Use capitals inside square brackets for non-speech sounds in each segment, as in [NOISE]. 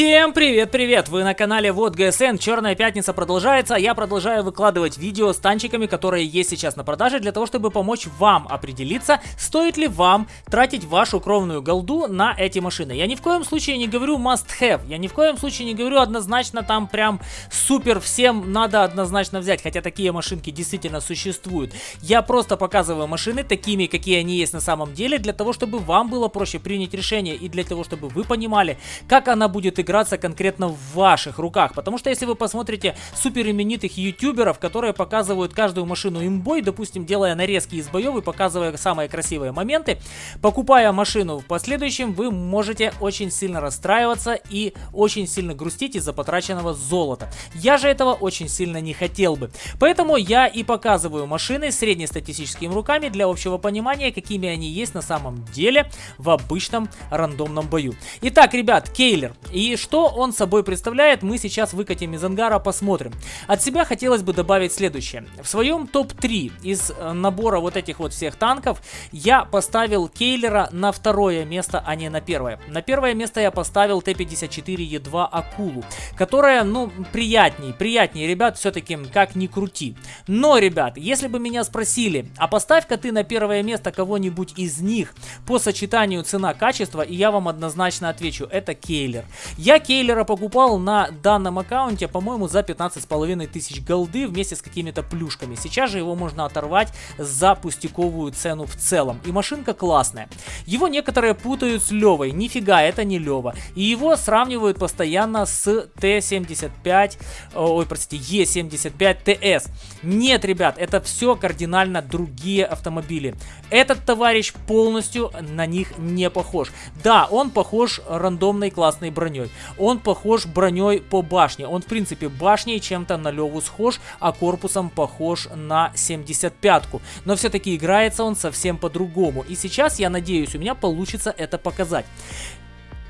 Всем привет-привет! Вы на канале Вот ГСН, Черная Пятница продолжается, я продолжаю выкладывать видео с танчиками, которые есть сейчас на продаже, для того, чтобы помочь вам определиться, стоит ли вам тратить вашу кровную голду на эти машины. Я ни в коем случае не говорю must have, я ни в коем случае не говорю однозначно там прям супер всем надо однозначно взять, хотя такие машинки действительно существуют. Я просто показываю машины такими, какие они есть на самом деле, для того, чтобы вам было проще принять решение и для того, чтобы вы понимали, как она будет будет играться конкретно в ваших руках. Потому что если вы посмотрите супер именитых ютуберов, которые показывают каждую машину имбой, допустим, делая нарезки из боев и показывая самые красивые моменты, покупая машину в последующем, вы можете очень сильно расстраиваться и очень сильно грустить из-за потраченного золота. Я же этого очень сильно не хотел бы. Поэтому я и показываю машины среднестатистическими руками для общего понимания, какими они есть на самом деле в обычном рандомном бою. Итак, ребят, Кейлер. И что он собой представляет, мы сейчас выкатим из ангара, посмотрим. От себя хотелось бы добавить следующее. В своем топ-3 из э, набора вот этих вот всех танков я поставил Кейлера на второе место, а не на первое. На первое место я поставил Т-54Е2 Акулу, которая, ну, приятней, приятнее, ребят, все-таки как ни крути. Но, ребят, если бы меня спросили, а поставь-ка ты на первое место кого-нибудь из них по сочетанию цена-качество, и я вам однозначно отвечу, это Кейлер. Я Кейлера покупал на данном аккаунте, по-моему, за 15,5 тысяч голды вместе с какими-то плюшками. Сейчас же его можно оторвать за пустяковую цену в целом. И машинка классная. Его некоторые путают с Левой. Нифига, это не Лева. И его сравнивают постоянно с Т-75, ой, простите, Е-75ТС. Нет, ребят, это все кардинально другие автомобили. Этот товарищ полностью на них не похож. Да, он похож рандомной классной броней Он похож броней по башне. Он, в принципе, башней чем-то на Леву схож, а корпусом похож на 75-ку. Но все-таки играется он совсем по-другому. И сейчас, я надеюсь, у меня получится это показать.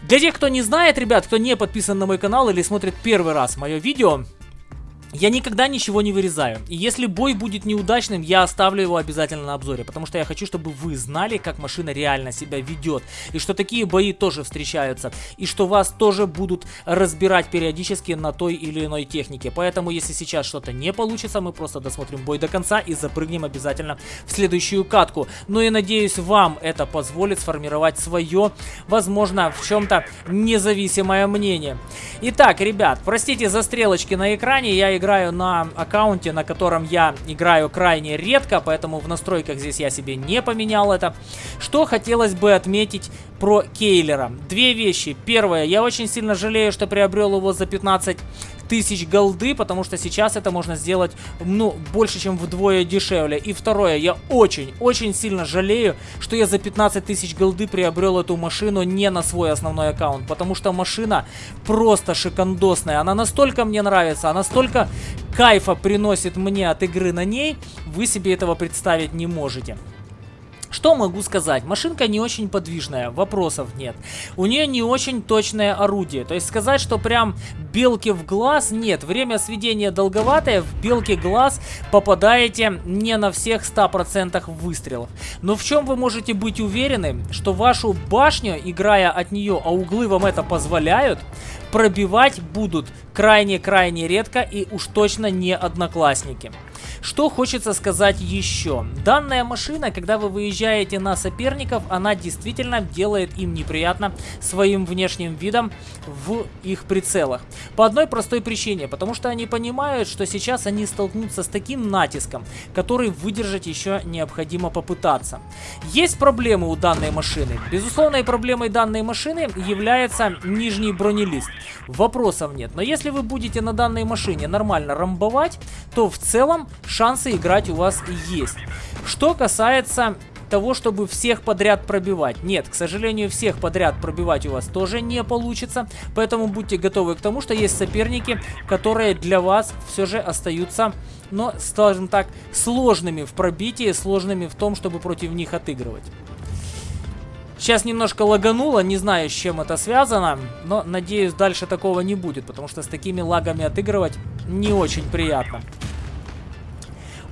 Для тех, кто не знает, ребят, кто не подписан на мой канал или смотрит первый раз мое видео, я никогда ничего не вырезаю. И если бой будет неудачным, я оставлю его обязательно на обзоре. Потому что я хочу, чтобы вы знали, как машина реально себя ведет. И что такие бои тоже встречаются. И что вас тоже будут разбирать периодически на той или иной технике. Поэтому, если сейчас что-то не получится, мы просто досмотрим бой до конца и запрыгнем обязательно в следующую катку. Ну и надеюсь, вам это позволит сформировать свое, возможно, в чем-то независимое мнение. Итак, ребят, простите за стрелочки на экране. Я играю на аккаунте, на котором я играю крайне редко, поэтому в настройках здесь я себе не поменял это. Что хотелось бы отметить про Кейлера. Две вещи. Первое, я очень сильно жалею, что приобрел его за 15 тысяч голды, потому что сейчас это можно сделать, ну, больше, чем вдвое дешевле. И второе, я очень-очень сильно жалею, что я за 15 тысяч голды приобрел эту машину не на свой основной аккаунт, потому что машина просто шикандосная. Она настолько мне нравится, она настолько кайфа приносит мне от игры на ней, вы себе этого представить не можете. Что могу сказать? Машинка не очень подвижная, вопросов нет. У нее не очень точное орудие. То есть сказать, что прям белки в глаз, нет. Время сведения долговатое, в белки глаз попадаете не на всех 100% выстрелов. Но в чем вы можете быть уверены, что вашу башню, играя от нее, а углы вам это позволяют, пробивать будут крайне-крайне редко и уж точно не одноклассники. Что хочется сказать еще. Данная машина, когда вы выезжаете на соперников, она действительно делает им неприятно своим внешним видом в их прицелах. По одной простой причине, потому что они понимают, что сейчас они столкнутся с таким натиском, который выдержать еще необходимо попытаться. Есть проблемы у данной машины. Безусловной проблемой данной машины является нижний бронелист. Вопросов нет. Но если вы будете на данной машине нормально рамбовать, то в целом шансы играть у вас есть. Что касается того, чтобы всех подряд пробивать. Нет, к сожалению, всех подряд пробивать у вас тоже не получится. Поэтому будьте готовы к тому, что есть соперники, которые для вас все же остаются, но, скажем так, сложными в пробитии, сложными в том, чтобы против них отыгрывать. Сейчас немножко лагануло, не знаю, с чем это связано, но надеюсь, дальше такого не будет, потому что с такими лагами отыгрывать не очень приятно.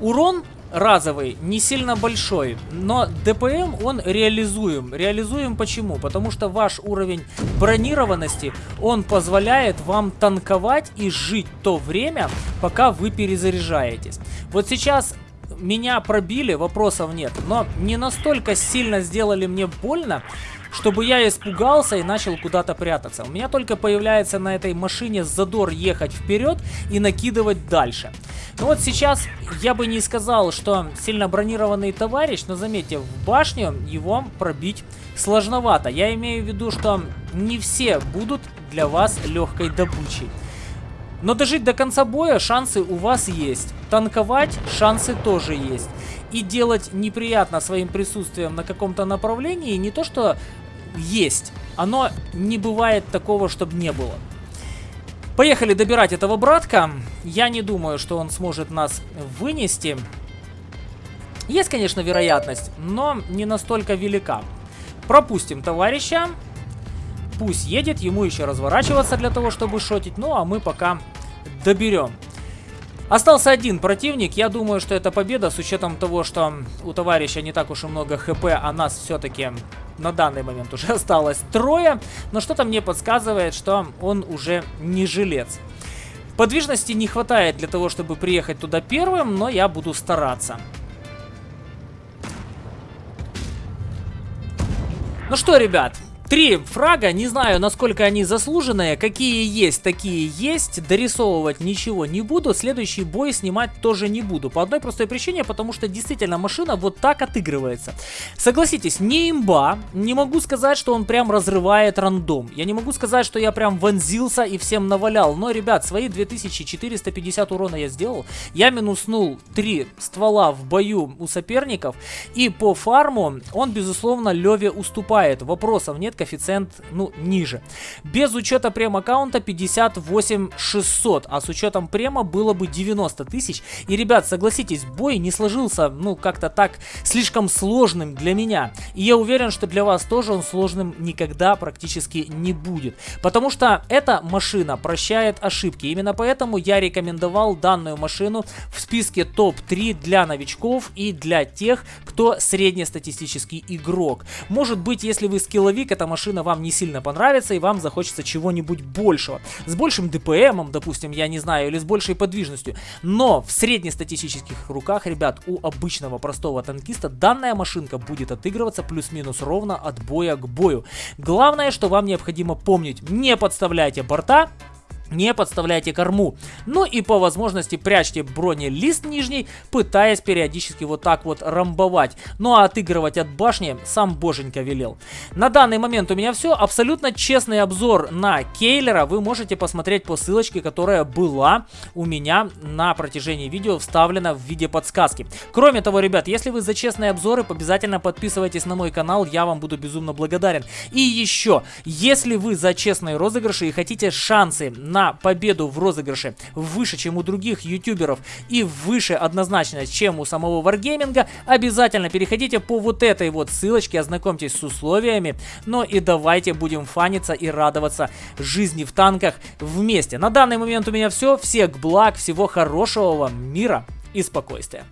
Урон разовый, не сильно большой, но ДПМ он реализуем. Реализуем почему? Потому что ваш уровень бронированности, он позволяет вам танковать и жить то время, пока вы перезаряжаетесь. Вот сейчас меня пробили, вопросов нет, но не настолько сильно сделали мне больно, чтобы я испугался и начал куда-то прятаться. У меня только появляется на этой машине задор ехать вперед и накидывать дальше. Ну вот сейчас я бы не сказал, что сильно бронированный товарищ, но заметьте, в башню его пробить сложновато. Я имею в виду, что не все будут для вас легкой добычей. Но дожить до конца боя шансы у вас есть. Танковать шансы тоже есть. И делать неприятно своим присутствием на каком-то направлении не то, что есть. Оно не бывает такого, чтобы не было. Поехали добирать этого братка. Я не думаю, что он сможет нас вынести. Есть, конечно, вероятность, но не настолько велика. Пропустим товарища. Пусть едет, ему еще разворачиваться для того, чтобы шотить. Ну, а мы пока доберем. Остался один противник. Я думаю, что это победа с учетом того, что у товарища не так уж и много хп, а нас все-таки на данный момент уже [LAUGHS] осталось трое. Но что-то мне подсказывает, что он уже не жилец. Подвижности не хватает для того, чтобы приехать туда первым, но я буду стараться. Ну что, ребят, Три фрага, не знаю, насколько они заслуженные, какие есть, такие есть. Дорисовывать ничего не буду, следующий бой снимать тоже не буду. По одной простой причине, потому что действительно машина вот так отыгрывается. Согласитесь, не имба, не могу сказать, что он прям разрывает рандом. Я не могу сказать, что я прям вонзился и всем навалял. Но, ребят, свои 2450 урона я сделал. Я минуснул 3 ствола в бою у соперников. И по фарму он, безусловно, Леве уступает. Вопросов нет, коэффициент, ну, ниже. Без учета прем-аккаунта 58 600, а с учетом према было бы 90 тысяч. И, ребят, согласитесь, бой не сложился, ну, как-то так слишком сложным для меня. И я уверен, что для вас тоже он сложным никогда практически не будет. Потому что эта машина прощает ошибки. Именно поэтому я рекомендовал данную машину в списке топ-3 для новичков и для тех, кто среднестатистический игрок. Может быть, если вы скилловик, это машина вам не сильно понравится и вам захочется чего-нибудь большего. С большим ДПМом, допустим, я не знаю, или с большей подвижностью. Но в среднестатистических руках, ребят, у обычного простого танкиста данная машинка будет отыгрываться плюс-минус ровно от боя к бою. Главное, что вам необходимо помнить, не подставляйте борта, не подставляйте корму. Ну и по возможности прячьте бронелист нижний, пытаясь периодически вот так вот рамбовать. Ну а отыгрывать от башни сам боженька велел. На данный момент у меня все. Абсолютно честный обзор на Кейлера вы можете посмотреть по ссылочке, которая была у меня на протяжении видео вставлена в виде подсказки. Кроме того, ребят, если вы за честные обзоры, обязательно подписывайтесь на мой канал, я вам буду безумно благодарен. И еще, если вы за честные розыгрыши и хотите шансы на на победу в розыгрыше выше, чем у других ютуберов и выше однозначно, чем у самого Wargaming, обязательно переходите по вот этой вот ссылочке, ознакомьтесь с условиями, но и давайте будем фаниться и радоваться жизни в танках вместе. На данный момент у меня все, всех благ, всего хорошего вам, мира и спокойствия.